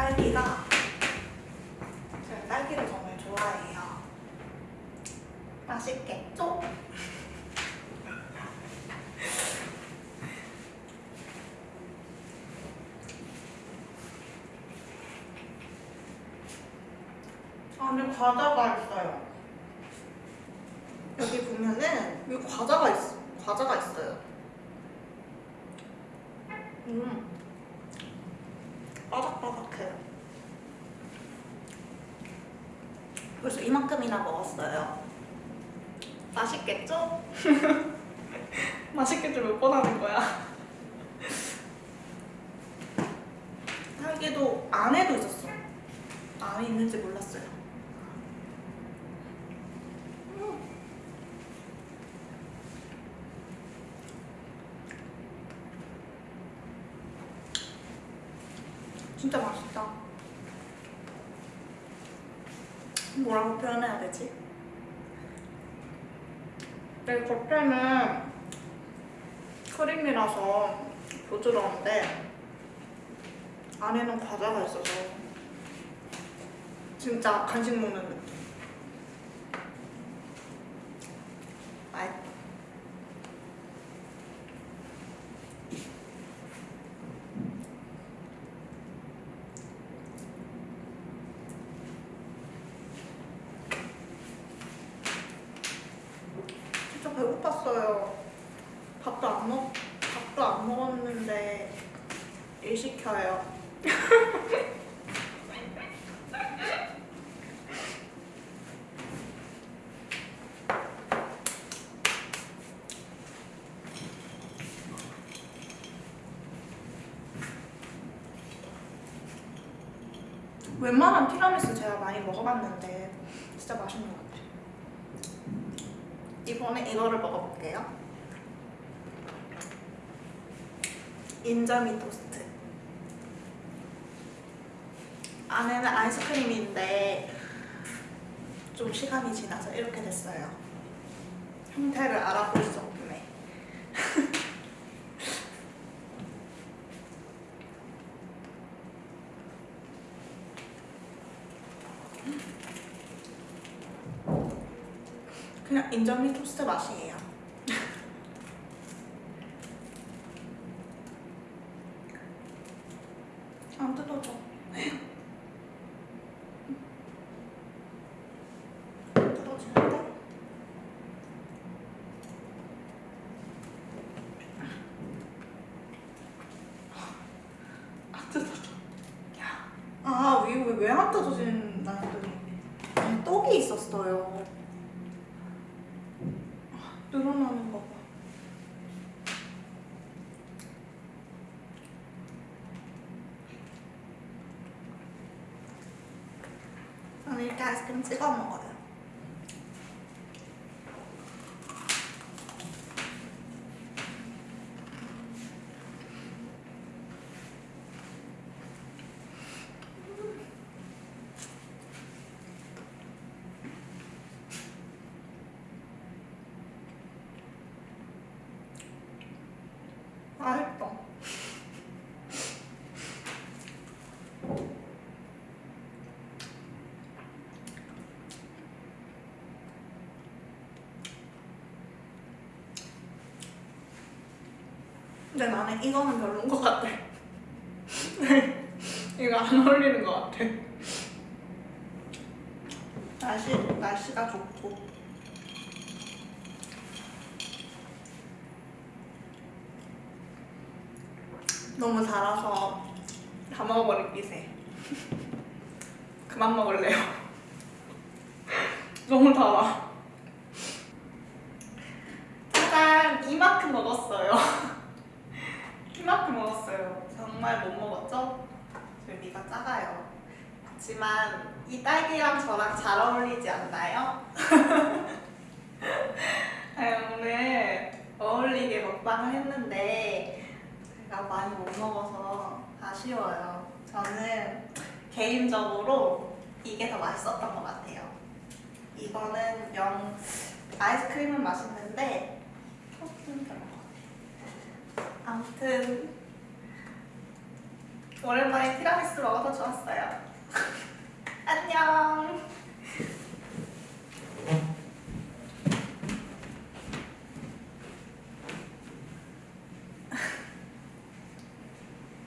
딸기가 제가 딸기를 정말 좋아해요 맛있겠죠? 안에 과자가 있어요 여기 보면은 여기 과자가 있어 과자가 있어요 음. 벌써 이만큼이나 먹었어요. 맛있겠죠? 맛있겠죠? 몇 번 하는 거야? 딸기도 안에도 있었어. 안에 있는지 몰랐어요. 음. 진짜 맛있다. 뭐라고 표현해야 되지? 내 겉에는 크림이라서 부드러운데 안에는 과자가 있어서 진짜 간식 먹는 느낌. 배고팠어요. 밥도 안 먹, 밥도 안 먹었는데 일 시켜요. 웬만한 티라미수 제가 많이 먹어봤는데 진짜 맛있는 것 같아요. 이번에 이거를 먹어볼게요. 인절미 토스트. 안에는 아이스크림인데 좀 시간이 지나서 이렇게 됐어요. 형태를 알아볼 수 없네. 그냥 인절미 토스트 맛이에요. 안 뜯어져. 뜯어지는데? 안 뜯어져. 아, 이거 왜안 뜯어진다 했더니 안에 떡이 있었어요. 늘어나는 거 봐. 저는 이렇게 아이스크림 찍어 먹어요. 맛있다. 근데 나는 이거는 별로인 것 같아. 이거 안 어울리는 것 같아. 날씨, 날씨가 좋고. 너무 달아서 다 먹어버릴 기세. 그만 먹을래요. 너무 달아. 짜잔! 이만큼 먹었어요. 이만큼 먹었어요. 정말 못 먹었죠? 줄기가 작아요. 하지만 이 딸기랑 저랑 잘 어울리지 않나요? 아, 오늘 어울리게 먹방을 했는데 제가 많이 못 먹어서 아쉬워요. 저는 개인적으로 이게 더 맛있었던 것 같아요. 이거는 영 아이스크림은 맛있는데 토스트는 별로 아무튼 오랜만에 티라미수 먹어서 좋았어요. 안녕.